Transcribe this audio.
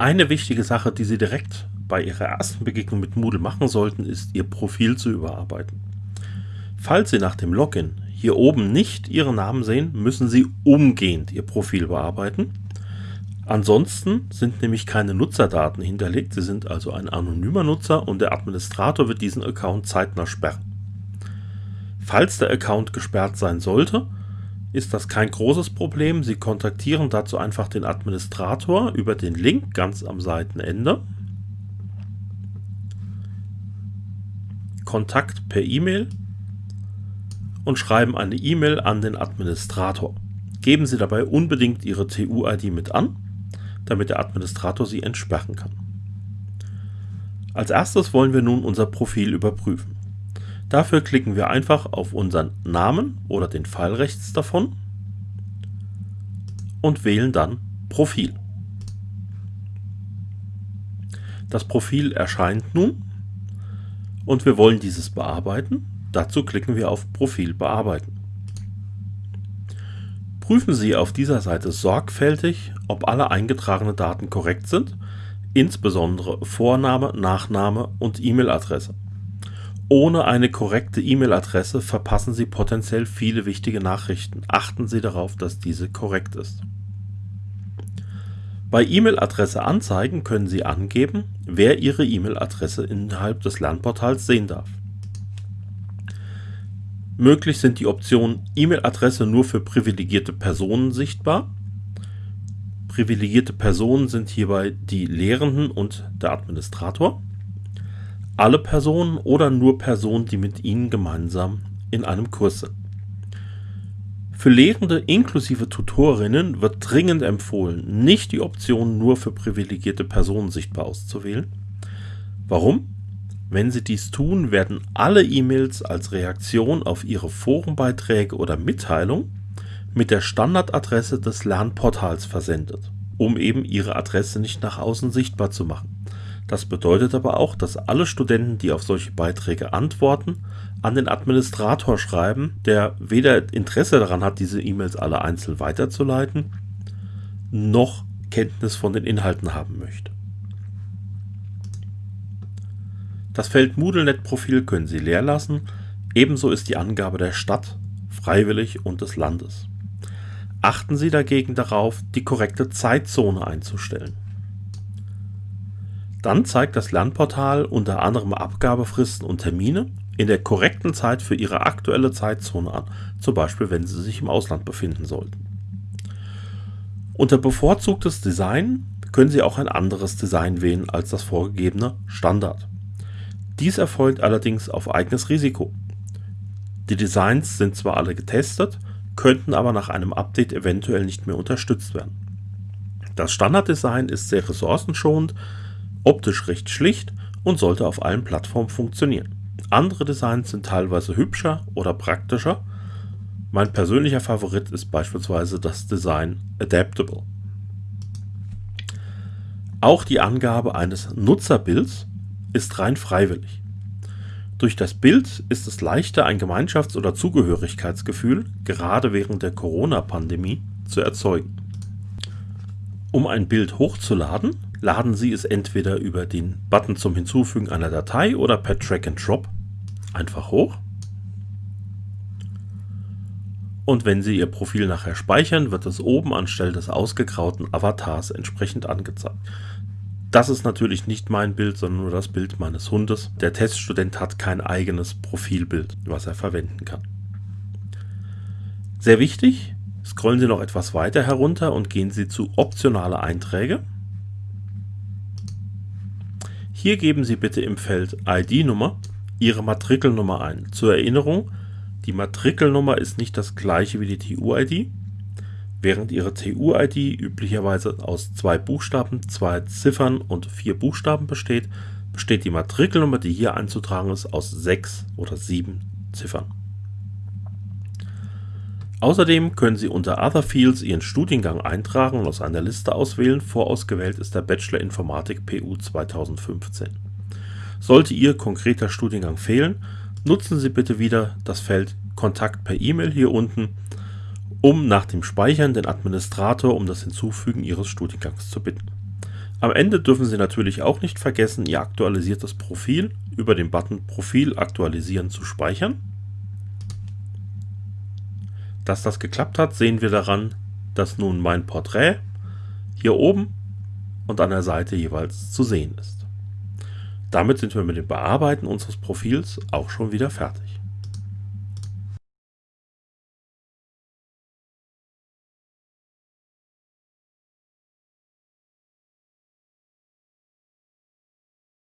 Eine wichtige Sache, die Sie direkt bei Ihrer ersten Begegnung mit Moodle machen sollten, ist Ihr Profil zu überarbeiten. Falls Sie nach dem Login hier oben nicht Ihren Namen sehen, müssen Sie umgehend Ihr Profil bearbeiten. Ansonsten sind nämlich keine Nutzerdaten hinterlegt, Sie sind also ein anonymer Nutzer und der Administrator wird diesen Account zeitnah sperren. Falls der Account gesperrt sein sollte, ist das kein großes Problem. Sie kontaktieren dazu einfach den Administrator über den Link ganz am Seitenende. Kontakt per E-Mail und schreiben eine E-Mail an den Administrator. Geben Sie dabei unbedingt Ihre TU-ID mit an, damit der Administrator Sie entsperren kann. Als erstes wollen wir nun unser Profil überprüfen. Dafür klicken wir einfach auf unseren Namen oder den Pfeil rechts davon und wählen dann Profil. Das Profil erscheint nun und wir wollen dieses bearbeiten. Dazu klicken wir auf Profil bearbeiten. Prüfen Sie auf dieser Seite sorgfältig, ob alle eingetragenen Daten korrekt sind, insbesondere Vorname, Nachname und E-Mail-Adresse. Ohne eine korrekte E-Mail-Adresse verpassen Sie potenziell viele wichtige Nachrichten. Achten Sie darauf, dass diese korrekt ist. Bei E-Mail-Adresse anzeigen können Sie angeben, wer Ihre E-Mail-Adresse innerhalb des Lernportals sehen darf. Möglich sind die Optionen E-Mail-Adresse nur für privilegierte Personen sichtbar. Privilegierte Personen sind hierbei die Lehrenden und der Administrator alle Personen oder nur Personen, die mit ihnen gemeinsam in einem Kurs sind. Für Lehrende inklusive Tutorinnen wird dringend empfohlen, nicht die Option nur für privilegierte Personen sichtbar auszuwählen. Warum? Wenn Sie dies tun, werden alle E-Mails als Reaktion auf Ihre Forenbeiträge oder Mitteilung mit der Standardadresse des Lernportals versendet, um eben Ihre Adresse nicht nach außen sichtbar zu machen. Das bedeutet aber auch, dass alle Studenten, die auf solche Beiträge antworten, an den Administrator schreiben, der weder Interesse daran hat, diese E-Mails alle einzeln weiterzuleiten, noch Kenntnis von den Inhalten haben möchte. Das Feld MoodleNet-Profil können Sie leer lassen, ebenso ist die Angabe der Stadt, freiwillig und des Landes. Achten Sie dagegen darauf, die korrekte Zeitzone einzustellen. Dann zeigt das Lernportal unter anderem Abgabefristen und Termine in der korrekten Zeit für Ihre aktuelle Zeitzone an, zum Beispiel wenn Sie sich im Ausland befinden sollten. Unter bevorzugtes Design können Sie auch ein anderes Design wählen als das vorgegebene Standard. Dies erfolgt allerdings auf eigenes Risiko. Die Designs sind zwar alle getestet, könnten aber nach einem Update eventuell nicht mehr unterstützt werden. Das Standarddesign ist sehr ressourcenschonend, optisch recht schlicht und sollte auf allen Plattformen funktionieren. Andere Designs sind teilweise hübscher oder praktischer. Mein persönlicher Favorit ist beispielsweise das Design Adaptable. Auch die Angabe eines Nutzerbilds ist rein freiwillig. Durch das Bild ist es leichter, ein Gemeinschafts- oder Zugehörigkeitsgefühl, gerade während der Corona-Pandemie, zu erzeugen. Um ein Bild hochzuladen, laden Sie es entweder über den Button zum Hinzufügen einer Datei oder per Drag and Drop einfach hoch. Und wenn Sie Ihr Profil nachher speichern, wird es oben anstelle des ausgegrauten Avatars entsprechend angezeigt. Das ist natürlich nicht mein Bild, sondern nur das Bild meines Hundes. Der Teststudent hat kein eigenes Profilbild, was er verwenden kann. Sehr wichtig, scrollen Sie noch etwas weiter herunter und gehen Sie zu optionale Einträge. Hier geben Sie bitte im Feld ID-Nummer Ihre Matrikelnummer ein. Zur Erinnerung, die Matrikelnummer ist nicht das gleiche wie die TU-ID. Während Ihre TU-ID üblicherweise aus zwei Buchstaben, zwei Ziffern und vier Buchstaben besteht, besteht die Matrikelnummer, die hier einzutragen ist, aus sechs oder sieben Ziffern. Außerdem können Sie unter Other Fields Ihren Studiengang eintragen und aus einer Liste auswählen. Vorausgewählt ist der Bachelor Informatik PU 2015. Sollte Ihr konkreter Studiengang fehlen, nutzen Sie bitte wieder das Feld Kontakt per E-Mail hier unten, um nach dem Speichern den Administrator um das Hinzufügen Ihres Studiengangs zu bitten. Am Ende dürfen Sie natürlich auch nicht vergessen, Ihr aktualisiertes Profil über den Button Profil aktualisieren zu speichern. Dass das geklappt hat, sehen wir daran, dass nun mein Porträt hier oben und an der Seite jeweils zu sehen ist. Damit sind wir mit dem Bearbeiten unseres Profils auch schon wieder fertig.